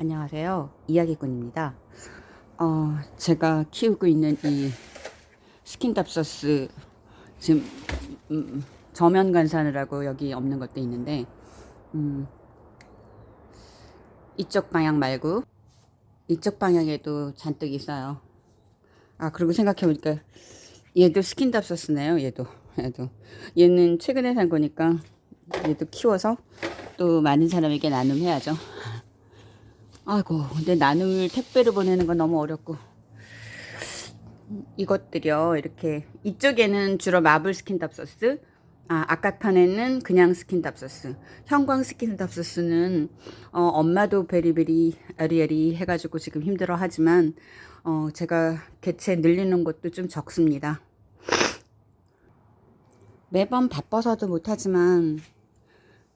안녕하세요. 이야기꾼입니다. 어, 제가 키우고 있는 이 스킨답서스 지금 음, 저면 관수하느라고 여기 없는 것도 있는데 음, 이쪽 방향 말고 이쪽 방향에도 잔뜩 있어요. 아 그리고 생각해보니까 얘도 스킨답서스네요. 얘도 얘도 얘는 최근에 산 거니까 얘도 키워서 또 많은 사람에게 나눔해야죠. 아이고 근데 나눔을 택배로 보내는 건 너무 어렵고. 이것들이요 이렇게. 이쪽에는 주로 마블 스킨답서스 아 아까 판에는 그냥 스킨답서스 형광 스킨답서스는 어, 엄마도 비리비리 아리아리 해가지고 지금 힘들어 하지만 어, 제가 개체 늘리는 것도 좀 적습니다. 매번 바빠서도 못하지만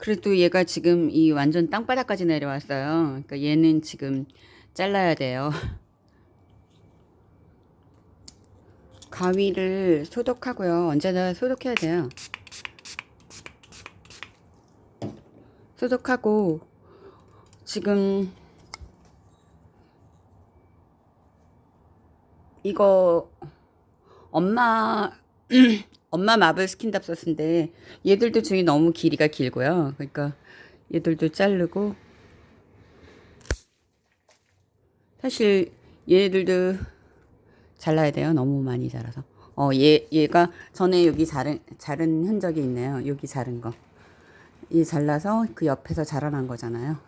그래도 얘가 지금 이 완전 땅바닥까지 내려왔어요. 그러니까 얘는 지금 잘라야 돼요. 가위를 소독하고요. 언제나 소독해야 돼요. 소독하고 지금 이거 엄마 엄마 마블 스킨답서스인데 얘들도 중에 너무 길이가 길고요. 그러니까 얘들도 자르고 사실 얘들도 잘라야 돼요. 너무 많이 자라서. 어, 얘, 얘가 전에 여기 자른, 자른 흔적이 있네요. 여기 자른 거. 얘 잘라서 그 옆에서 자라난 거잖아요.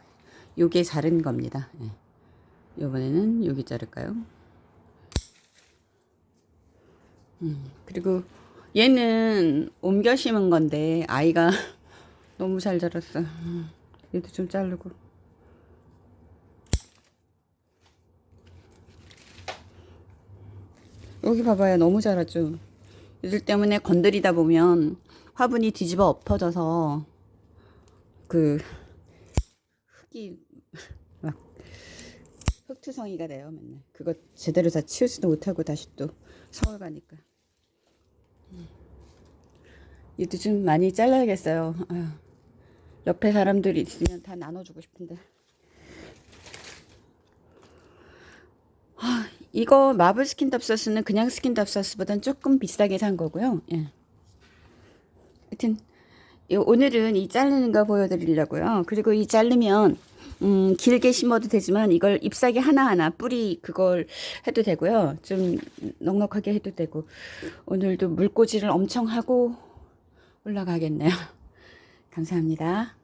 요게 자른 겁니다. 예. 요번에는 여기 자를까요? 음, 그리고 얘는 옮겨 심은 건데 아이가 너무 잘 자랐어. 음, 얘도 좀 자르고. 여기 봐봐요. 너무 자랐죠. 얘들 때문에 건드리다 보면 화분이 뒤집어 엎어져서 그 흙이 막 흙투성이가 돼요. 맨날. 그거 제대로 다 치우지도 못하고 다시 또 서울 가니까. 얘도 좀 많이 잘라야겠어요. 아유, 옆에 사람들이 있으면 다 나눠주고 싶은데. 아, 이거 마블 스킨답서스는 그냥 스킨답서스보단 조금 비싸게 산 거고요. 예. 하여튼 오늘은 이 자르는 거 보여드리려고요. 그리고 이 자르면 음, 길게 심어도 되지만 이걸 잎사귀 하나하나 뿌리 그걸 해도 되고요. 좀 넉넉하게 해도 되고 오늘도 물꽂이를 엄청 하고 올라가겠네요. 감사합니다.